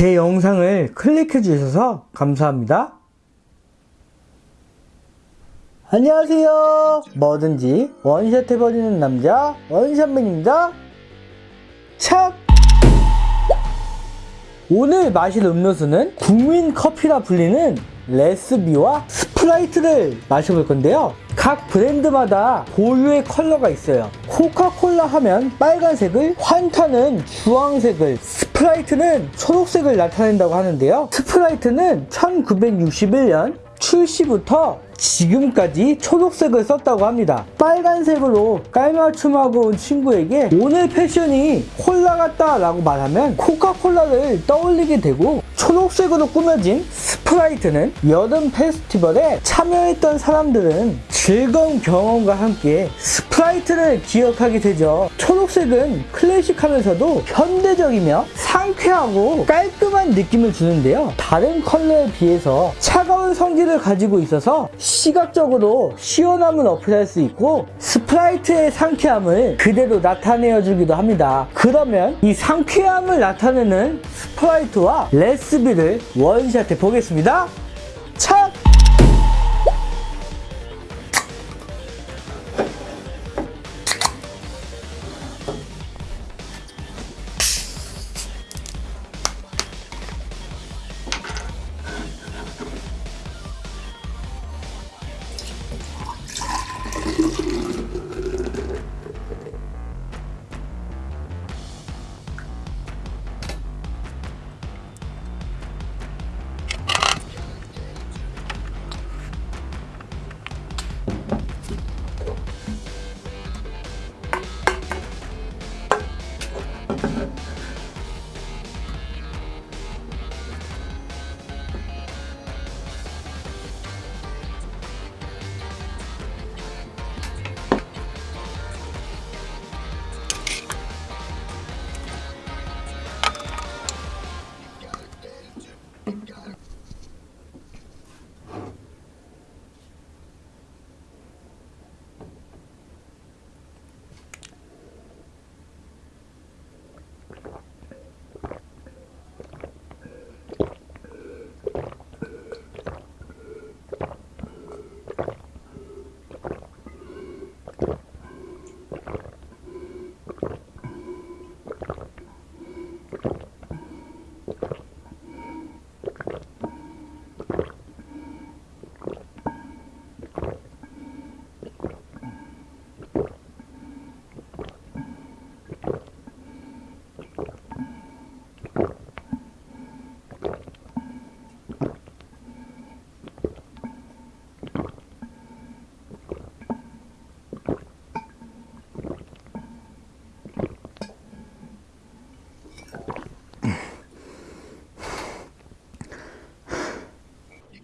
제 영상을 클릭해 주셔서 감사합니다. 안녕하세요. 뭐든지 원샷 해버리는 남자 원샷맨입니다. 샷! 오늘 마실 음료수는 국민 커피라 불리는 레쓰비와 스프라이트를 마셔볼 건데요. 각 브랜드마다 고유의 컬러가 있어요. 코카콜라 하면 빨간색을, 환타는 주황색을, 스프라이트는 초록색을 나타낸다고 하는데요. 스프라이트는 1961년 출시부터 지금까지 초록색을 썼다고 합니다. 빨간색으로 깔맞춤하고 온 친구에게 오늘 패션이 콜라 같다 라고 말하면 코카콜라를 떠올리게 되고 초록색으로 꾸며진 스프라이트는 여름 페스티벌에 참여했던 사람들은 즐거운 경험과 함께 스프라이트를 기억하게 되죠. 초록색은 클래식하면서도 현대적이며 상쾌하고 깔끔한 느낌을 주는데요. 다른 컬러에 비해서 차가운 성질을 가지고 있어서 시각적으로 시원함을 어필할 수 있고 스프라이트의 상쾌함을 그대로 나타내어 주기도 합니다. 그러면 이 상쾌함을 나타내는 스프라이트와 레쓰비를 원샷해 보겠습니다.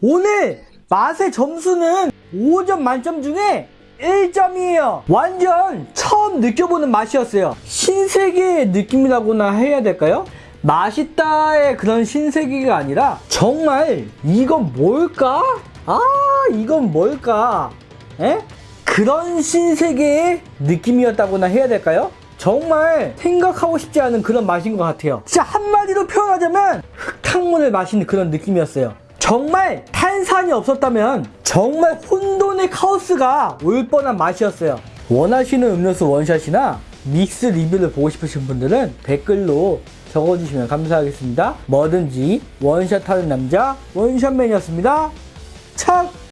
오늘 맛의 점수는 5점 만점 중에 1점이에요. 완전 처음 느껴보는 맛이었어요. 신세계의 느낌이라고나 해야 될까요? 맛있다의 그런 신세계가 아니라 정말 이건 뭘까? 아 이건 뭘까? 에? 그런 신세계의 느낌이었다고나 해야 될까요? 정말 생각하고 싶지 않은 그런 맛인 것 같아요. 진짜 한마디로 표현하자면 흙탕물을 마시는 그런 느낌이었어요. 정말 탄산이 없었다면 정말 혼돈의 카오스가 올 뻔한 맛이었어요. 원하시는 음료수 원샷이나 믹스 리뷰를 보고 싶으신 분들은 댓글로 적어주시면 감사하겠습니다. 뭐든지 원샷 하는 남자 원샷맨이었습니다. 착!